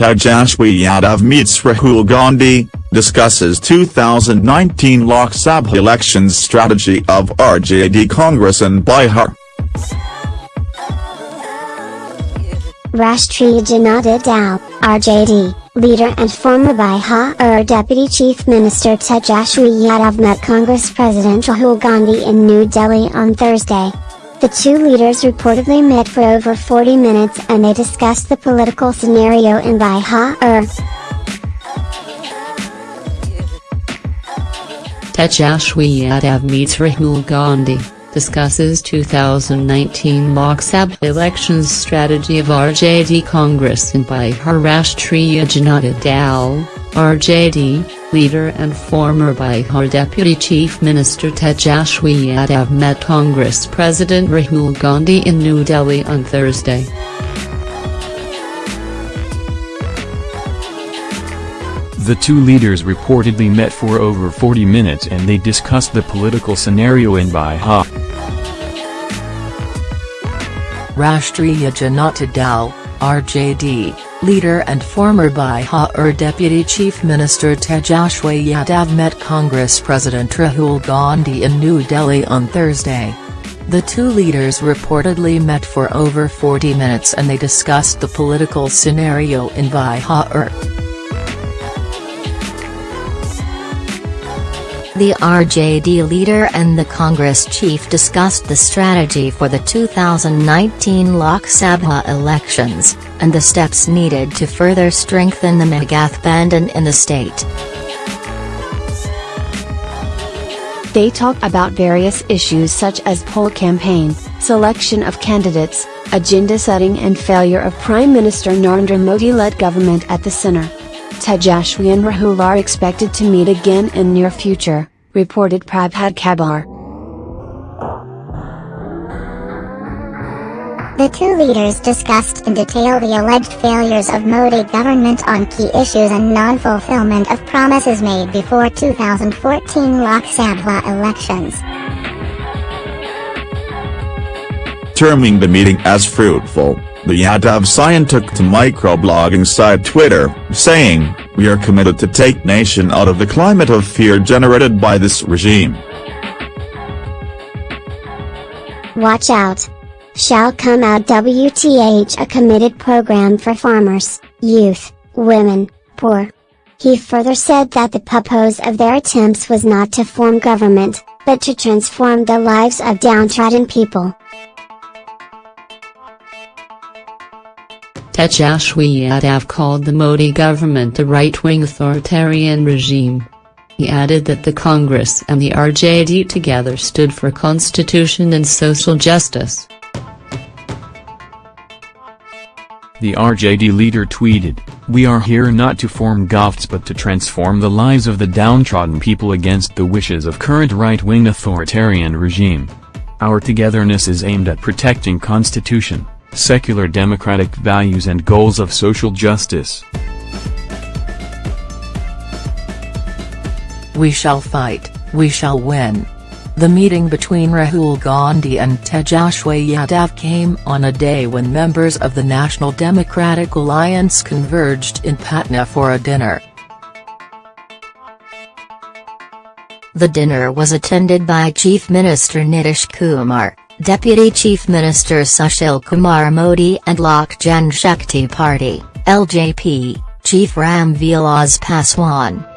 Tejashwi Yadav meets Rahul Gandhi, discusses 2019 Lok Sabha elections strategy of RJD Congress in Bihar. Rashtriya Janata Dal, RJD, leader and former Bihar Deputy Chief Minister Tejashwi Yadav met Congress President Rahul Gandhi in New Delhi on Thursday. The two leaders reportedly met for over 40 minutes and they discussed the political scenario in Bihar. Tejashwi Yadav meets Rahul Gandhi discusses 2019 Lok Sabha elections strategy of RJD Congress in Bihar Rashtriya Janata Dal, RJD, leader and former Bihar Deputy Chief Minister Tejashwi Yadav met Congress President Rahul Gandhi in New Delhi on Thursday. The two leaders reportedly met for over 40 minutes and they discussed the political scenario in Bihar. Rashtriya Janata Dal, RJD, leader and former Bihar Deputy Chief Minister Tejashwi Yadav met Congress President Rahul Gandhi in New Delhi on Thursday. The two leaders reportedly met for over 40 minutes and they discussed the political scenario in Bihar. The RJD leader and the Congress chief discussed the strategy for the 2019 Lok Sabha elections, and the steps needed to further strengthen the Band in the state. They talked about various issues such as poll campaign, selection of candidates, agenda setting and failure of Prime Minister Narendra Modi-led government at the center. Tejashwi and Rahul are expected to meet again in near future, reported Prabhat Khabar. The two leaders discussed in detail the alleged failures of Modi government on key issues and non-fulfillment of promises made before 2014 Lok Sabha elections. Terming the meeting as fruitful, the Yadav took to microblogging site Twitter, saying, We are committed to take nation out of the climate of fear generated by this regime. Watch out. Shall come out WTH a committed program for farmers, youth, women, poor. He further said that the purpose of their attempts was not to form government, but to transform the lives of downtrodden people. Tejashwi Yadav called the Modi government a right-wing authoritarian regime. He added that the Congress and the RJD together stood for constitution and social justice. The RJD leader tweeted, We are here not to form govts but to transform the lives of the downtrodden people against the wishes of current right-wing authoritarian regime. Our togetherness is aimed at protecting constitution, secular democratic values and goals of social justice. We shall fight, we shall win. The meeting between Rahul Gandhi and Tejashwi Yadav came on a day when members of the National Democratic Alliance converged in Patna for a dinner. The dinner was attended by Chief Minister Nitish Kumar, Deputy Chief Minister Sushil Kumar Modi and Lok Jan Shakti Party, LJP, Chief Ram Vilas Paswan.